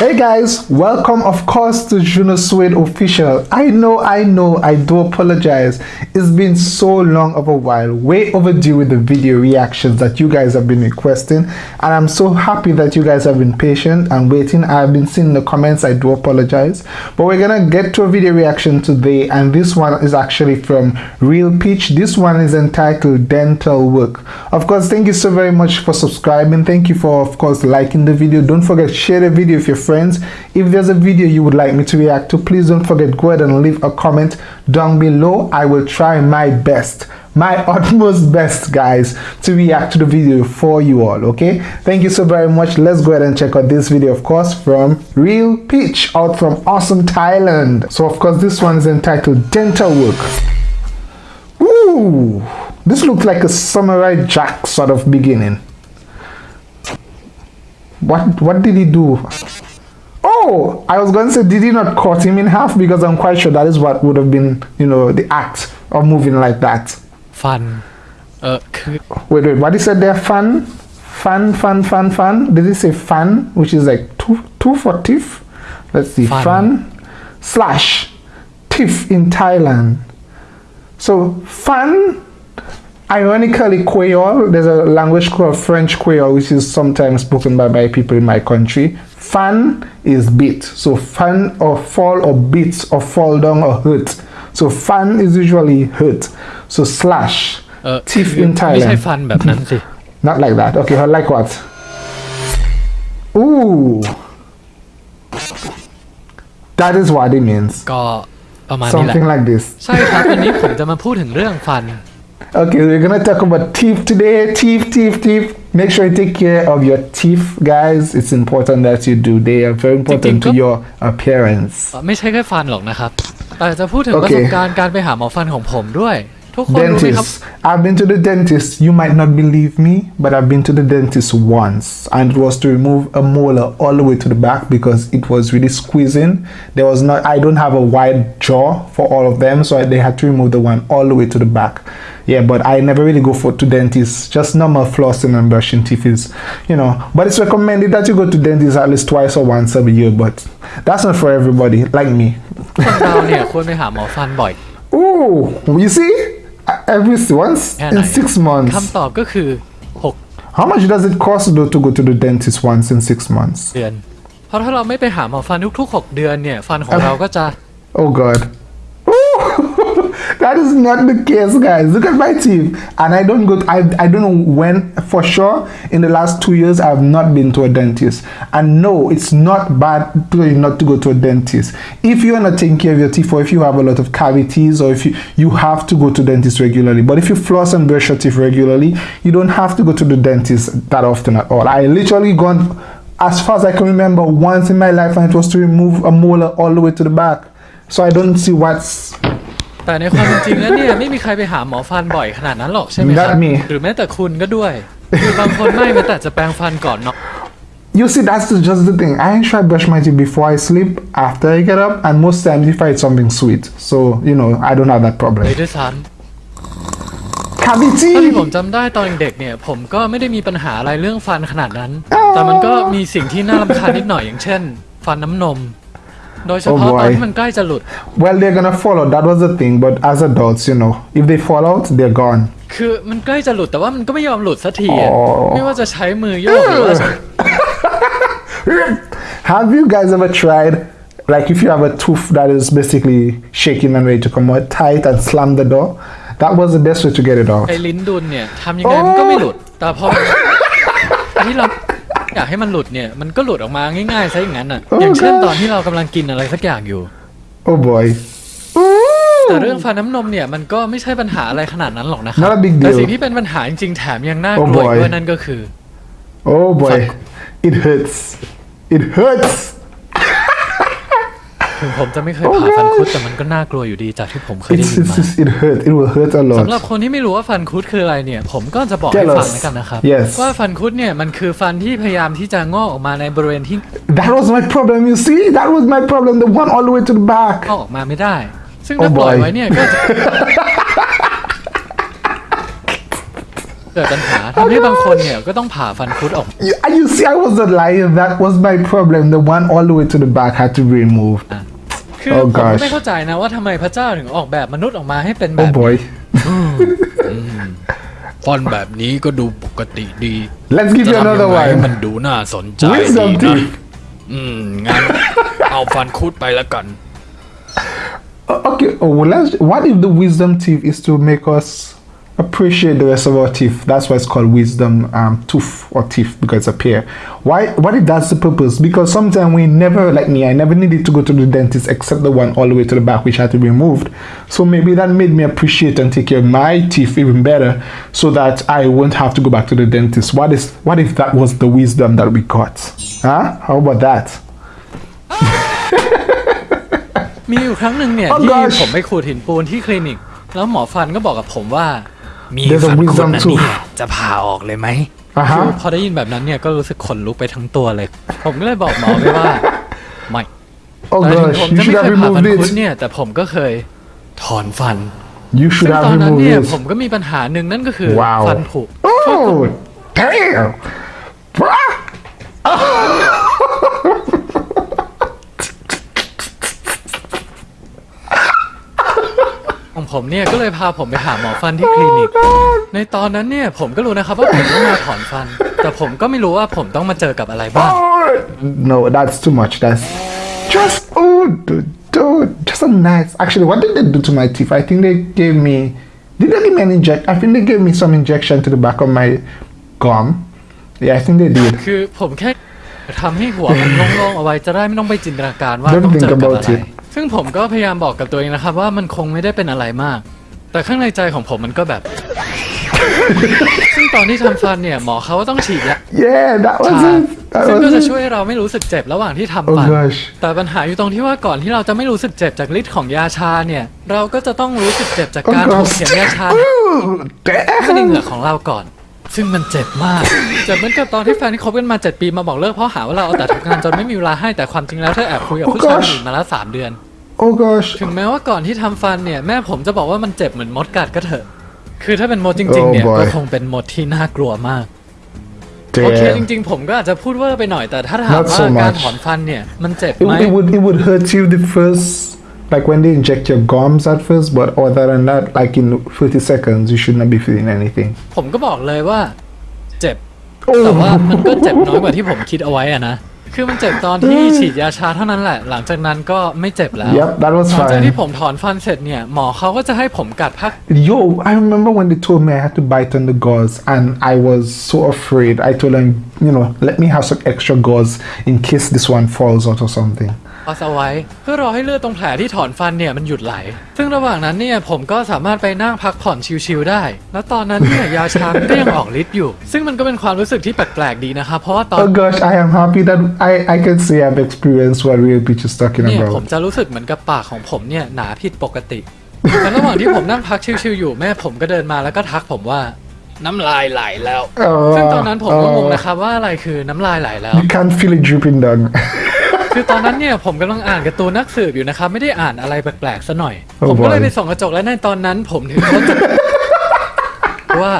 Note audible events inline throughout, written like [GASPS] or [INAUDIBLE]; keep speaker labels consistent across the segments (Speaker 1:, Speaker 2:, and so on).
Speaker 1: Hey guys, welcome of course to Juno Suede Official. I know, I know, I do apologize. It's been so long of a while, way overdue with the video reactions that you guys have been requesting and I'm so happy that you guys have been patient and waiting. I've been seeing the comments, I do apologize. But we're gonna get to a video reaction today and this one is actually from Real Peach. This one is entitled Dental Work. Of course, thank you so very much for subscribing. Thank you for of course liking the video. Don't forget share the video if you're friends. If there's a video you would like me to react to please don't forget go ahead and leave a comment down below. I will try my best my [LAUGHS] utmost best guys to react to the video for you all okay? Thank you so very much. Let's go ahead and check out this video of course from real peach out from awesome thailand. So of course this one is entitled dental work. Ooh, this looks like a samurai jack sort of beginning. What what did he do Oh, I was going to say, did he not cut him in half? Because I'm quite sure that is what would have been, you know, the act of moving like that.
Speaker 2: Fun. Irk. Uh,
Speaker 1: wait, wait, what he said there? Fun? Fun, fun, fun, fun? Did he say fun? Which is like two, two for tiff? Let's see.
Speaker 2: Fun,
Speaker 1: fun slash tiff in Thailand. So, fun ironically Creole, there's a language called French Creole, which is sometimes spoken by, by people in my country. Fun is beat. So, fun or fall or beat or fall down or hurt. So, fun is usually hurt. So, slash
Speaker 2: เออ
Speaker 1: tiff
Speaker 2: คือ
Speaker 1: in
Speaker 2: ไม่ใช่
Speaker 1: Thailand.
Speaker 2: ฟันแบบนั้นสิ [LAUGHS]
Speaker 1: Not like that. Okay, her like what? Ooh. That is what it means.
Speaker 2: ก็ประมาณนี้แหละ
Speaker 1: Something like this.
Speaker 2: ใช่ครับวันนี้ผมจะมาพูดถึงเรื่องฟัน
Speaker 1: Okay, we're gonna talk about teeth today. Teeth, teeth, teeth. Make sure you take care of your teeth, guys. It's important that you do. They are very important to your appearance.
Speaker 2: ไม่ใช่แค่ฟันหรอกนะครับ แต่จะพูดถึง
Speaker 1: โอ
Speaker 2: ประ
Speaker 1: เค
Speaker 2: สบการณ์การไปหาหมอฟันของผมด้วย ทุกคนรู้ไหมครับ
Speaker 1: Dentist. I've been to the dentist. You might not believe me, but I've been to the dentist once, and it was to remove a molar all the way to the back because it was really squeezing. There was not. I don't have a wide jaw for all of them, so I, they had to remove the one all the way to the back. Yeah, but I never really go for to dentists. Just normal flossing and brushing teeth is, you know. But it's recommended that you go to dentist at least twice or once every year. But that's not for everybody, like me.
Speaker 2: ค[LAUGHS] นเราเนี่ยควรไปหาหมอฟันบ่อย
Speaker 1: Oh, you see, every once
Speaker 2: แค่ไหน
Speaker 1: in six months.
Speaker 2: คำตอบก็คือ
Speaker 1: How much does it cost though to go to the dentist once in six months?
Speaker 2: 6 เดือน เพราะถ้าเราไม่ไปหาหมอฟันทุกๆ 6 เดือนเนี่ย ฟันของเราก็จะ [LAUGHS]
Speaker 1: Oh god. That is not the case, guys. Look at my teeth, and I don't go. I I don't know when for sure. In the last two years, I have not been to a dentist, and no, it's not bad to not to go to a dentist. If you are not taking care of your teeth, or if you have a lot of cavities, or if you you have to go to dentist regularly. But if you floss and brush your teeth regularly, you don't have to go to the dentist that often at all. I literally gone as far as I can remember once in my life, and it was to remove a molar all the way to the back. So I don't see what's
Speaker 2: แต่ในความเป็นจริงแล้วเนี่ยไม่มีใครไปหาหมอฟันบ่อยขนาดนั้นหรอกใช่ไหมครับ
Speaker 1: Not me
Speaker 2: หรือแม้แต่คุณก็ด้วยคือบางคนไม่แม้แต่จะแปรงฟันก่อนนอน
Speaker 1: You see, that's the- just the thing. I try brush my teeth before I sleep, after I get up, and most times if I eat something sweet. So, you know, I don't have that
Speaker 2: เลย
Speaker 1: problem.
Speaker 2: ด้วยซ้ำ
Speaker 1: Cavity!
Speaker 2: เท่าที่ผมจำได้ตอนเด็กเนี่ย ผมก็ไม่ได้มีปัญหาอะไรเรื่องฟันขนาดนั้น แต่มันก็มีสิ่งที่น่ารำคาญนิดหน่อยอย่างเช่น ฟันน้ำนม โดยเฉพาะ
Speaker 1: Oh boy
Speaker 2: ตอนที่มันใกล้จะหลุด
Speaker 1: Well, they're gonna fall out. That was the thing. But as adults, you know, if they fall out, they're gone. [LAUGHS]
Speaker 2: คือมันใกล้จะหลุดแต่ว่ามันก็ไม่ยอมหลุดสักทีอะ
Speaker 1: อ๋อ
Speaker 2: ไม่ว่าจะใช้มือโยกหรือว่าจะ
Speaker 1: have you guys ever tried, like, if you have a tooth that is basically shaking and ready to come out, tie it and slam the door? That was the best way to get it out.
Speaker 2: ไอ้ลิ้นดุลเนี่ยทำยังไงมันก็ไม่หลุด แต่พอที่เรา [LAUGHS] อยากให้มันหลุดเนี่ยมันก็หลุดออกมาง่ายๆซะอย่างนั้นอะ
Speaker 1: Oh
Speaker 2: อย่างเช่น
Speaker 1: gosh
Speaker 2: ตอนที่เรากำลังกินอะไรสักอย่างอยู่
Speaker 1: Oh boy.
Speaker 2: แต่เรื่องฟันน้ำนมเนี่ยมันก็ไม่ใช่ปัญหาอะไรขนาดนั้นหรอกนะครั
Speaker 1: Not a big deal
Speaker 2: แต่สิ่งที่เป็นปัญหาจริงๆแถมยังน่ากลัว
Speaker 1: Oh boy
Speaker 2: อีกด้วยนั่นก็คือ
Speaker 1: Oh boy. It hurts. It hurts.
Speaker 2: ถึงผมจะไม่เคย
Speaker 1: Oh
Speaker 2: ผ่าฟันคุด
Speaker 1: gosh
Speaker 2: แต่มันก็น่ากลัวอยู่ดีจากที่ผมเคยได้
Speaker 1: It's,
Speaker 2: ยิน
Speaker 1: it's,
Speaker 2: มา
Speaker 1: it's, it hurts. It will hurt a
Speaker 2: สำหรับ
Speaker 1: lot.
Speaker 2: คนที่ไม่รู้ว่าฟันคุดคืออะไรเนี่ย ผมก็จะบอก
Speaker 1: Tell
Speaker 2: ให้ฟัง
Speaker 1: us
Speaker 2: แล้วกันนะครับ
Speaker 1: Yes
Speaker 2: ว่าฟันคุดเนี่ยมันคือฟันที่พยายามที่จะงอกออกมาในบริเวณที่
Speaker 1: That was my problem. You see, that was my problem. The one all the way to the back.
Speaker 2: งอกออกมาไม่ได้ ซึ่ง
Speaker 1: Oh
Speaker 2: ถ้าปล่อย
Speaker 1: boy
Speaker 2: ไว้เนี่ยก็จะ เกิกิดปัญหาทำให้บางคนเนี่ยก็ต้องผ่าฟันคุดออก
Speaker 1: You, and you see, I wasn't lying. That was my problem. The one all the way to the back had to be removed.
Speaker 2: คือ
Speaker 1: Oh
Speaker 2: ผมก็
Speaker 1: gosh
Speaker 2: ไม่เข้าใจนะว่าทำไมพระเจ้าถึงออกแบบมนุษย์ออกมาให้เป็นแบ
Speaker 1: Oh
Speaker 2: บ
Speaker 1: boy.
Speaker 2: ฟันแบบนี้ก็ดูปกติดี
Speaker 1: Let's give
Speaker 2: จะ
Speaker 1: you
Speaker 2: ทำ
Speaker 1: another
Speaker 2: ยังไงให้
Speaker 1: one.
Speaker 2: มันดูน่าสนใจ
Speaker 1: Wisdom
Speaker 2: ดีนะ
Speaker 1: teeth.
Speaker 2: อืมงั้นเอาฟันคุดไปแล้วกัน
Speaker 1: Uh, Okay. Oh, well, let's. What if the wisdom teeth is to make us appreciate the rest of our teeth? That's why it's called wisdom um, tooth or teeth because it's a pair. Why? What if that's the purpose? Because sometimes we never, like me, I never needed to go to the dentist except the one all the way to the back, which had to be removed. So maybe that made me appreciate and take care of my teeth even better, so that I won't have to go back to the dentist. What is? What if that was the wisdom that we got? Huh? How about that? [LAUGHS]
Speaker 2: มีอยู่ครั้งหนึ่งเนี่ย
Speaker 1: Oh
Speaker 2: ที่
Speaker 1: gosh
Speaker 2: ผมไปขูดหินปูนที่คลินิก แล้วหมอฟันก็บอกกับผมว่า มี
Speaker 1: There's a
Speaker 2: ฟันคุด
Speaker 1: wisdom
Speaker 2: นะ
Speaker 1: tooth
Speaker 2: เนี่ยจะผ่าออกเลยไหม
Speaker 1: Uh
Speaker 2: คือ
Speaker 1: huh.
Speaker 2: พอได้ยินแบบนั้นเนี่ยก็รู้สึกขนลุกไปทั้งตัวเลย ผมก็เลยบอกหมอไปว่าไม่
Speaker 1: Oh
Speaker 2: แต่ถึง
Speaker 1: gosh,
Speaker 2: ผม
Speaker 1: you
Speaker 2: จะ
Speaker 1: should
Speaker 2: ไม่
Speaker 1: have
Speaker 2: เคยผ่าฟัน
Speaker 1: removed
Speaker 2: คุด
Speaker 1: it.
Speaker 2: เนี่ย แต่ผมก็เคยถอนฟัน
Speaker 1: You
Speaker 2: ซึ่
Speaker 1: should
Speaker 2: ง
Speaker 1: have
Speaker 2: ตอนนั้น
Speaker 1: removed
Speaker 2: เนี่ย
Speaker 1: it.
Speaker 2: ผมก็มีปัญหาหนึ่งนั่นก็คือ
Speaker 1: Wow.
Speaker 2: ฟันผุ
Speaker 1: Oh, damn. Bruh.
Speaker 2: ของ ผมเนี่ยก็เลยพาผมไปหาหมอฟันที่คลินิก ในตอนนั้นเนี่ยผมก็รู้นะครับว่าผมต้องมาถอนฟัน แต่ผมก็ไม่รู้ว่าผมต้องมาเจอกับอะไรบ้าง
Speaker 1: Oh, no, that's too much. That's just oh, dude, dude, just a nice. Actually, what did they do to my teeth? I think they gave me. Did they give me an inject? I think they gave me some injection to the back of my gum. Yeah, I think they did.
Speaker 2: คือผมแค่ทำให้หัวมันโล่งๆเอาไว้จะได้ไม่ต้องไปจินตนาการว่า
Speaker 1: Don't
Speaker 2: ต้องเจอ
Speaker 1: think
Speaker 2: กับ
Speaker 1: about
Speaker 2: อะไร
Speaker 1: it.
Speaker 2: ซึ่งผมก็พยายามบอกกับตัวเองนะครับ ว่ามันคงไม่ได้เป็นอะไรมาก แต่ข้างในใจของผมมันก็แบบ ซึ่งตอนที่ทำฟันเนี่ยหมอเขาก็ต้องฉีดยา
Speaker 1: Yeah, that was
Speaker 2: ชา
Speaker 1: it. That
Speaker 2: ซึ่งก็
Speaker 1: was
Speaker 2: จะ
Speaker 1: it.
Speaker 2: ช่วยให้เราไม่รู้สึกเจ็บระหว่างที่ทำ
Speaker 1: Oh
Speaker 2: ฟัน
Speaker 1: gosh.
Speaker 2: แต่ปัญหาอยู่ตรงที่ว่าก่อนที่เราจะไม่รู้สึกเจ็บจากฤทธิ์ของยาชาเนี่ย เราก็จะต้องรู้สึกเจ็บจาก
Speaker 1: Oh
Speaker 2: การถูก
Speaker 1: gosh.
Speaker 2: เข็มยาชา
Speaker 1: Ooh,
Speaker 2: เข้าในเห
Speaker 1: damn.
Speaker 2: งือกของเราก่อน ซึ่งมันเจ็บมาก เจ็บเหมือนกับตอนที่แฟนที่คบกันมา 7 ปีมาบอกเลิกเพราะหาว่าเราเอาแต่ทำงานจนไม่มีเวลาให้แต่ความจริงแล้วเธอแอบคุยกับ
Speaker 1: Oh
Speaker 2: ผู้ชายคน
Speaker 1: gosh.
Speaker 2: อื่นมาแล้ว3เดือน
Speaker 1: Oh gosh.
Speaker 2: ถึงแม้ว่าก่อนที่ทำฟันเนี่ยแม่ผมจะบอกว่ามันเจ็บเหมือนมดกัดก็เถอะ คือถ้าเป็นมดจริง ๆ เนี่ย
Speaker 1: Oh boy.
Speaker 2: ก็คงเป็นมดที่น่ากลัวมาก โอเค จ
Speaker 1: Damn.
Speaker 2: ริง ๆ ผมก็อาจจะพูดเวอร์ไปหน่อยแต่ถ้าถาม
Speaker 1: Not
Speaker 2: ว่า
Speaker 1: so
Speaker 2: การ
Speaker 1: much.
Speaker 2: ถอนฟันเนี่ยมันเจ็บ
Speaker 1: It,
Speaker 2: ไหม
Speaker 1: it would it would hurt you the first like when they inject your gums at first, but other than that, like in 30 seconds, you should not be feeling anything.
Speaker 2: ผมก็บอกเลยว่า เจ็บ แต่ว่ามันก็เจ็บน้อยกว่าที่ผมคิดเอาไว้อะนะ คือมันเจ็บตอนที่ฉีดยาชาเท่านั้นแหละ หลังจากนั้นก็ไม่เจ็บแล้ว
Speaker 1: Yep, that was
Speaker 2: หลังจาก
Speaker 1: fine.
Speaker 2: ที่ผมถอนฟันเสร็จเนี่ย หมอเขาก็จะให้ผมกัดพัก
Speaker 1: Yo, I remember when they told me I had to bite on the gauze, and I was so afraid. I told them, you know, let me have some extra gauze in case this one falls out or something.
Speaker 2: พอสเอาไว้ เพื่อรอให้เลือดตรงแผลที่ถอนฟันเนี่ยมันหยุดไหล ซึ่งระหว่างนั้นเนี่ยผมก็สามารถไปนั่งพักผ่อนชิลๆได้ แล้วตอนนั้นเนี่ยยาชามันก็ยังออกฤทธิ์อยู่ ซึ่งมันก็เป็นความรู้สึกที่แปลกๆดีนะครับเพราะว่าตอน
Speaker 1: Oh gosh, I am happy that I, I can say I've experienced what Real Beach is talking
Speaker 2: เนี่ยผม
Speaker 1: about.
Speaker 2: จะรู้สึกเหมือนกับปากของผมเนี่ยหนาผิดปกติแต่ระหว่างที่ผมนั่งพักชิลๆอยู่แม่ผมก็เดินมาแล้วก็ทักผมว่าน้ำลายไหลแล้ว ซึ่งตอนนั้นผมก็งง
Speaker 1: Uh,
Speaker 2: นะครับว่าอะไรคือน้ำลายไหลแล้ว
Speaker 1: you can feel it dripping down.
Speaker 2: คือตอนนั้นเนี่ยผมกำลังอ่านการ์ตูนนักสืบอยู่นะครับ ไม่ได้อ่านอะไรแปลกๆซะหน่อย
Speaker 1: Oh
Speaker 2: ผมก็เลย
Speaker 1: boy
Speaker 2: ไปส่องกระจกและในตอนนั้น ผมถึงเข้าใจว่า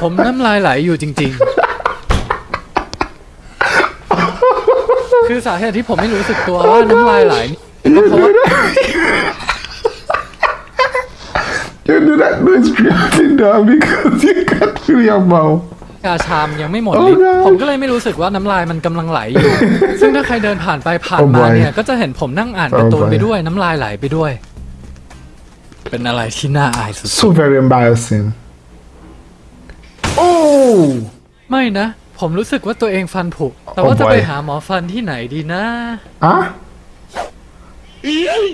Speaker 2: ผมน้ำลายไหลอยู่จริง ๆ คือสาเหตุที่ผมไม่รู้สึกตัวว่าน้ำลายไหลก็เพราะว่า
Speaker 1: you do that noise dripping down because you can't feel your mouth.
Speaker 2: ยาชามยังไม่หมด
Speaker 1: Oh
Speaker 2: ฤทธิ์
Speaker 1: no
Speaker 2: ผมก็เลยไม่รู้สึกว่าน้ำลายมันกำลังไหลอยู่ ซึ่งถ้าใครเดินผ่านไปผ่าน
Speaker 1: Oh
Speaker 2: มา
Speaker 1: boy
Speaker 2: เนี่ย ก็จะเห็นผมนั่งอ่านการ์ตูน
Speaker 1: Oh boy
Speaker 2: ไปด้วยน้ำลายไหลไปด้วย เป็นอะไรที่น่าอายสุด
Speaker 1: So very embarrassing. Oh!
Speaker 2: ๆไม่นะ ผมรู้สึ k ว่าตัวเองฟันผุแต่ว่า
Speaker 1: Oh
Speaker 2: จะ
Speaker 1: boy
Speaker 2: ไปหาหมอฟันที่ไหนดีนะ
Speaker 1: Huh?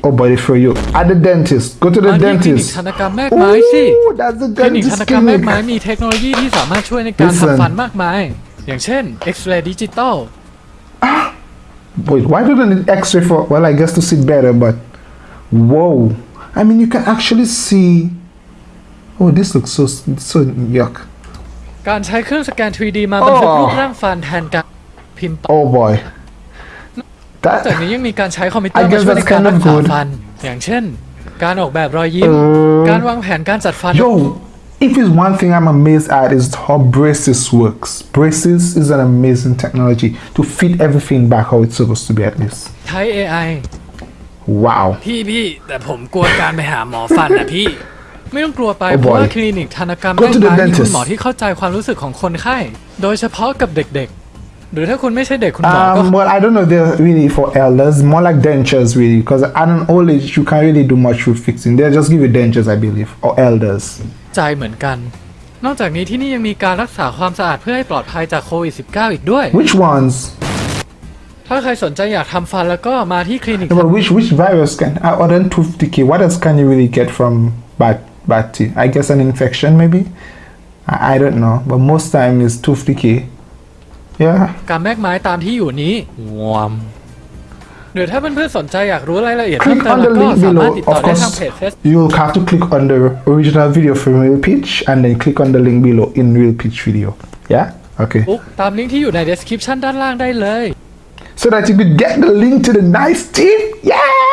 Speaker 1: Oh, buddy, for you. At the dentist. Go to
Speaker 2: มา
Speaker 1: the
Speaker 2: ที่คลินิก
Speaker 1: dentist.
Speaker 2: ทันตกรรมแม่กไม้สิ
Speaker 1: Oh, that's the
Speaker 2: คลินิกทัน
Speaker 1: dentist
Speaker 2: ตกรรมแม่ก
Speaker 1: clinic.
Speaker 2: ไม้มีเทคโนโลยีที่สามารถช่วยในการ
Speaker 1: Listen
Speaker 2: ทำฟันมากมาย อย่างเช่นเอ็กซเรย์ดิจิตอล [GASPS]
Speaker 1: Wait, why do they need X-ray for? Well, I guess to see better, but whoa! I mean, you can actually see. Oh, this looks so so yuck.
Speaker 2: การใช้เครื่องสแกน 3D มาบันทึก
Speaker 1: Oh
Speaker 2: รูปร่างฟันแทนการพิมพ์
Speaker 1: Oh boy.
Speaker 2: จาก
Speaker 1: That.
Speaker 2: นี้ยังมีการใช้คอมพิวเตอ
Speaker 1: I
Speaker 2: ร์มา
Speaker 1: guess
Speaker 2: ช่วยใน
Speaker 1: that's
Speaker 2: การ
Speaker 1: kind of
Speaker 2: รักษา
Speaker 1: good
Speaker 2: ฟัน อย่างเช่น การออกแบบรอยยิ้ม
Speaker 1: เออ
Speaker 2: การวางแผนการจัดฟัน
Speaker 1: Yo, if it's one thing I'm amazed at is how braces works. Braces is an amazing technology to fit everything back how it's supposed to be at least.
Speaker 2: ใช้ AI
Speaker 1: Wow.
Speaker 2: พี่พี่แต่ผมกลัวการไปหาหมอฟันนะพี่ ไม่ต้องกลัวไป
Speaker 1: Oh
Speaker 2: เพราะ
Speaker 1: boy.
Speaker 2: ว่าคลินิกธนกรรม
Speaker 1: Go
Speaker 2: ใก
Speaker 1: to the
Speaker 2: ล้ๆมีคุณ
Speaker 1: dentist.
Speaker 2: หมอที่เข้าใจความรู้สึกของคนไข้ โดยเฉพาะกับเด็กๆ หรือถ้าคุณไม่ใช่เด็กคุณหมอก็
Speaker 1: Um, well, I don't know. They're really for elders, more like dentures, really, because at an old age you can't really do much with fixing. They'll just give you dentures, I believe, or elders.
Speaker 2: ใจเหมือนกัน นอกจากนี้ที่นี่ยังมีการรักษาความสะอาดเพื่อให้ปลอดภัยจากโควิด -19 อีกด้วย
Speaker 1: Which ones?
Speaker 2: ถ้าใครสนใจอยากทำฟันแล้วก็มาที่คลินิก
Speaker 1: No, but which which virus can uh, other than tooth decay? What else can you really get from bad bad teeth? I guess an infection, maybe. I, I don't know, but most time is tooth decay. Yeah.
Speaker 2: การแมกไม้ตามที่อยู่นี้วอมหรือถ้าเพื่อนๆสนใจอยากรู้รายละเอียดเพิ่ม
Speaker 1: Click
Speaker 2: เติม
Speaker 1: on
Speaker 2: แล้
Speaker 1: the
Speaker 2: วก็
Speaker 1: link
Speaker 2: สามารถ
Speaker 1: below.
Speaker 2: ติดต่อ
Speaker 1: Of
Speaker 2: ได้ทางเพจ
Speaker 1: course,
Speaker 2: เฟซ
Speaker 1: you'll have to click on the original video from Real Pitch and then click on the link below in Real Pitch video. Yeah. Okay.
Speaker 2: บุ๊กตามลิงก์ที่อยู่ใน description ด้านล่างได้เลย
Speaker 1: so that you could get the link to the nice teeth. Yeah.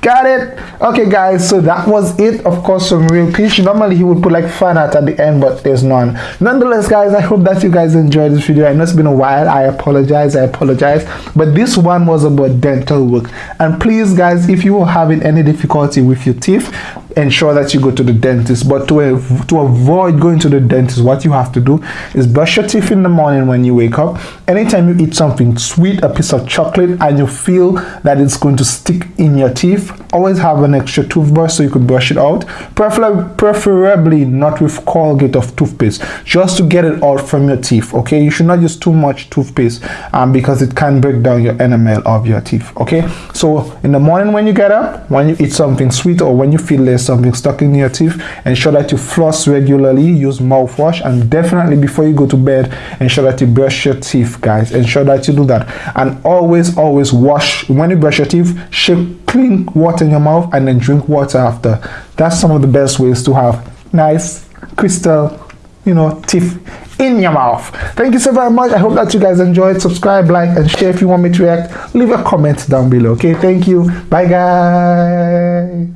Speaker 1: Got it. Okay, guys. So that was it. Of course, some real pitch. Normally he would put like fan art at the end, but there's none. Nonetheless, guys, I hope that you guys enjoyed this video. I know it's been a while. I apologize. I apologize. But this one was about dental work. And please, guys, if you are having any difficulty with your teeth, ensure that you go to the dentist. But to to avoid going to the dentist, what you have to do is brush your teeth in the morning when you wake up. Anytime you eat something sweet, a piece of chocolate, and you feel that it's going to stick in your teeth, always have an extra toothbrush so you could brush it out. Prefer- preferably not with Colgate of toothpaste, just to get it out from your teeth. Okay, you should not use too much toothpaste um, because it can break down your enamel of your teeth. Okay, so in the morning when you get up, when you eat something sweet or when you feel something stuck in your teeth, ensure that you floss regularly, use mouthwash, and definitely before you go to bed, ensure that you brush your teeth, guys. Ensure that you do that, and always, always wash when you brush your teeth. Shake clean water in your mouth and then drink water after. That's some of the best ways to have nice crystal, you know, teeth in your mouth. Thank you so very much. I hope that you guys enjoyed. Subscribe, like, and share if you want me to react. Leave a comment down below. Okay, thank you. Bye, guys.